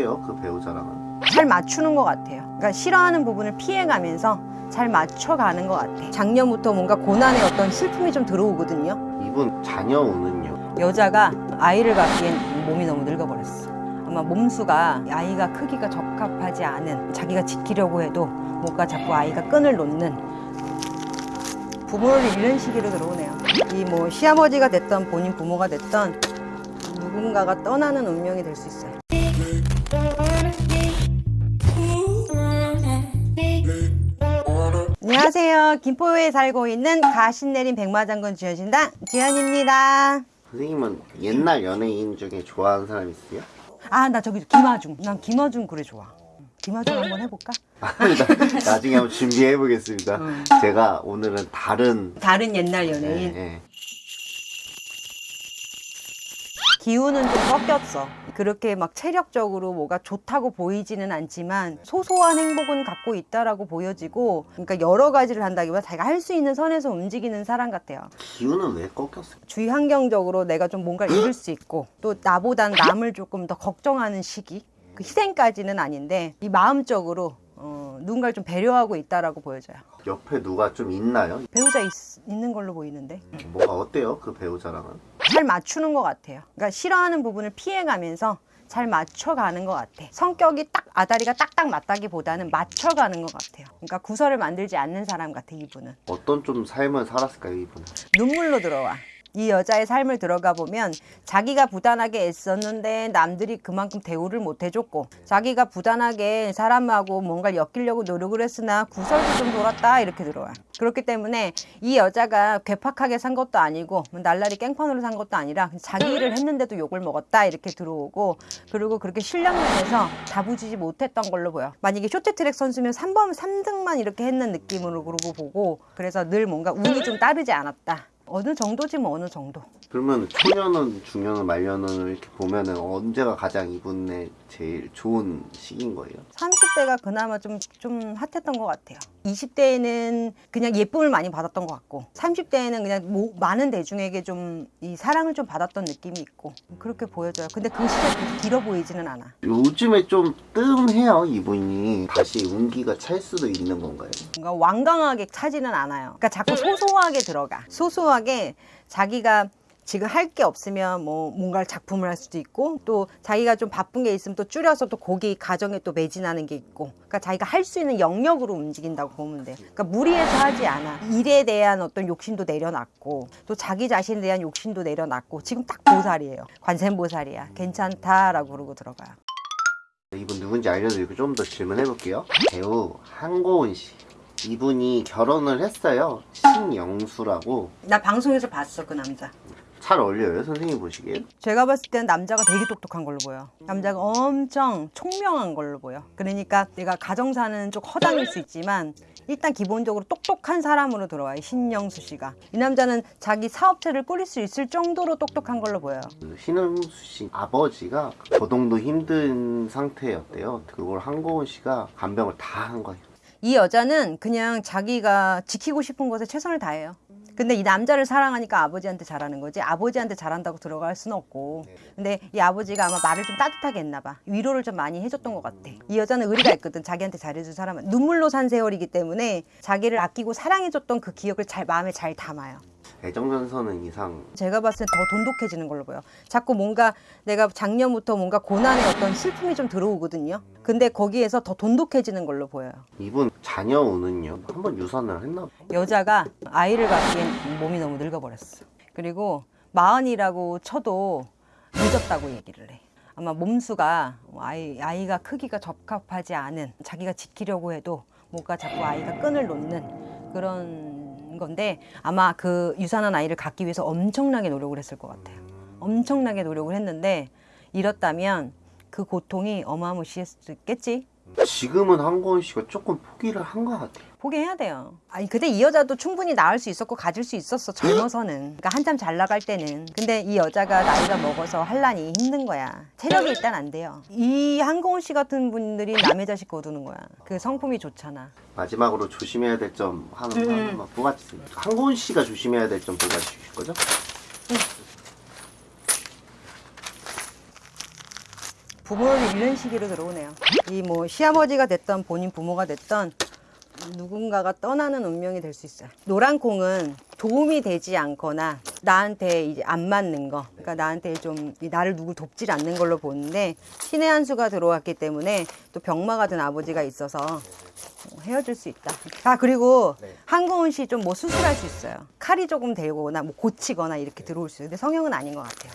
어때요 그 배우자랑은? 잘 맞추는 것 같아요. 그러니까 싫어하는 부분을 피해가면서 잘 맞춰가는 것 같아. 작년부터 뭔가 고난의 어떤 슬픔이 좀 들어오거든요. 이분 자녀 운은요? 여자가 아이를 갖기엔 몸이 너무 늙어버렸어. 아마 몸수가 아이가 크기가 적합하지 않은 자기가 지키려고 해도 뭔가 자꾸 아이가 끈을 놓는 부모를 잃는 시기로 들어오네요. 이 뭐 시아버지가 됐던 본인 부모가 됐던 누군가가 떠나는 운명이 될 수 있어요. 안녕하세요. 김포에 살고 있는 가신내린 백마장군 주현신당 지현입니다. 선생님은 옛날 연예인 중에 좋아하는 사람 있어요? 아, 나 저기 김아중. 난 김아중 그래 좋아. 김아중 한번 해볼까? 나- 나중에 한번 준비해 보겠습니다 제가 오늘은 다른 다른 옛날 연예인. 예, 예. 기운은 좀 꺾였어. 그렇게 막 체력적으로 뭐가 좋다고 보이지는 않지만 소소한 행복은 갖고 있다라고 보여지고 그러니까 여러 가지를 한다기보다 자기가 할 수 있는 선에서 움직이는 사람 같아요. 기운은 왜 꺾였어요? 주위 환경적으로 내가 좀 뭔가를 잃을 수 있고 또 나보단 남을 조금 더 걱정하는 시기 그 희생까지는 아닌데 이 마음적으로 어, 누군가를 좀 배려하고 있다라고 보여져요. 옆에 누가 좀 있나요? 배우자 있, 있는 걸로 보이는데 뭐가 어때요 그 배우자랑은? 잘 맞추는 것 같아요. 그러니까 싫어하는 부분을 피해가면서 잘 맞춰가는 것 같아. 성격이 딱 아다리가 딱딱 맞다기보다는 맞춰가는 것 같아요. 그러니까 구설을 만들지 않는 사람 같아 이분은. 어떤 좀 삶을 살았을까요 이분은? 눈물로 들어와. 이 여자의 삶을 들어가 보면 자기가 부단하게 애썼는데 남들이 그만큼 대우를 못 해줬고 자기가 부단하게 사람하고 뭔가를 엮이려고 노력을 했으나 구설도 좀 돌았다 이렇게 들어와 그렇기 때문에 이 여자가 괴팍하게 산 것도 아니고 뭐 날라리 깽판으로 산 것도 아니라 자기 일을 했는데도 욕을 먹었다 이렇게 들어오고 그리고 그렇게 실력면에서 다부지지 못했던 걸로 보여. 만약에 쇼트트랙 선수면 3번 3등만 이렇게 했는 느낌으로 그러고 보고 그래서 늘 뭔가 운이 좀 따르지 않았다 어느 정도지 뭐 어느 정도? 그러면 초년은 중년은 말년은 이렇게 보면은 언제가 가장 이분의 제일 좋은 시기인 거예요? 30대가 그나마 좀, 좀 핫했던 것 같아요. 20대에는 그냥 예쁨을 많이 받았던 것 같고 30대에는 그냥 모- 많은 대중에게 좀 이 사랑을 좀 받았던 느낌이 있고 그렇게 보여져요. 근데 그 그렇게 길어 보이지는 않아. 요즘에 좀 뜸해요 이분이. 다시 운기가 찰 수도 있는 건가요? 뭔가 완강하게 차지는 않아요. 그러니까 자꾸 소소하게 들어가. 소소하게 자기가 지금 할 게 없으면 뭐 뭔가를 작품을 할 수도 있고 또 자기가 좀 바쁜 게 있으면 또 줄여서 또 거기 가정에 또 매진하는 게 있고. 그러니까 자기가 할 수 있는 영역으로 움직인다고 보면 돼요. 그러니까 무리해서 하지 않아. 일에 대한 어떤 욕심도 내려놨고 또 자기 자신에 대한 욕심도 내려놨고 지금 딱 보살이에요. 관세음보살이야. 괜찮다라고 그러고 들어가요. 이분 누군지 알려드리고 좀 더 질문해 볼게요. 배우 한고은 씨 이분이 결혼을 했어요 신영수라고 나 방송에서 봤어 그 남자 잘 어울려요 선생님 보시기에 제가 봤을 때는 남자가 되게 똑똑한 걸로 보여. 남자가 엄청 총명한 걸로 보여. 그러니까 내가 가정사는 좀 허당일 수 있지만 일단 기본적으로 똑똑한 사람으로 들어와. 이 신영수 씨가. 이 남자는 자기 사업체를 꾸릴 수 있을 정도로 똑똑한 걸로 보여요. 그 신영수 씨 아버지가 거동도 힘든 상태였대요 그걸 한고은 씨가 간병을 다 한 거예요 이 여자는 그냥 자기가 지키고 싶은 것에 최선을 다해요. 근데 이 남자를 사랑하니까 아버지한테 잘하는 거지 아버지한테 잘한다고 들어갈 수는 없고. 근데 이 아버지가 아마 말을 좀 따뜻하게 했나 봐. 위로를 좀 많이 해줬던 것 같아. 이 여자는 의리가 있거든 자기한테 잘해준 사람은. 눈물로 산 세월이기 때문에 자기를 아끼고 사랑해줬던 그 기억을 잘 마음에 잘 담아요 애정전선은 이상 제가 봤을 때 더 돈독해지는 걸로 보여. 자꾸 뭔가 내가 작년부터 뭔가 고난의 어떤 슬픔이 좀 들어오거든요. 근데 거기에서 더 돈독해지는 걸로 보여요. 이분 자녀 운은요 한번 유산을 했나. 여자가 아이를 갖기엔 몸이 너무 늙어버렸어. 그리고 마흔이라고 쳐도 늦었다고 얘기를 해. 아마 몸수가 아이, 아이가 크기가 적합하지 않은 자기가 지키려고 해도 뭔가 자꾸 아이가 끈을 놓는 그런 건데 아마 그 유산한 아이를 갖기 위해서 엄청나게 노력을 했을 것 같아요. 엄청나게 노력을 했는데 잃었다면 그 고통이 어마무시했겠지. 지금은 한고은 씨가 조금 포기를 한 것 같아요 포기해야 돼요. 아니 근데 이 여자도 충분히 낳을 수 있었고 가질 수 있었어 젊어서는. 그러니까 한참 잘 나갈 때는. 근데 이 여자가 나이가 먹어서 할란이 힘든 거야. 체력이 일단 안 돼요. 이 한고은 씨 같은 분들이 남의 자식 거두는 거야. 그 성품이 좋잖아. 마지막으로 조심해야 될 점 하나 음. 하나만 뽑아주세요 한고은 씨가 조심해야 될 점 뽑아주실 거죠? 부모를 잃는 시기로 들어오네요. 이 뭐 시아버지가 됐던 본인 부모가 됐던 누군가가 떠나는 운명이 될 수 있어요. 노란 콩은 도움이 되지 않거나 나한테 이제 안 맞는 거, 그러니까 나한테 좀 나를 누굴 돕질 않는 걸로 보는데 신의 한 수가 들어왔기 때문에 또 병마가 든 아버지가 있어서 어, 헤어질 수 있다. 아 그리고 네. 한고은 씨 좀 뭐 수술할 수 있어요. 칼이 조금 되거나 뭐 고치거나 이렇게 들어올 수 있어요. 근데 성형은 아닌 것 같아요.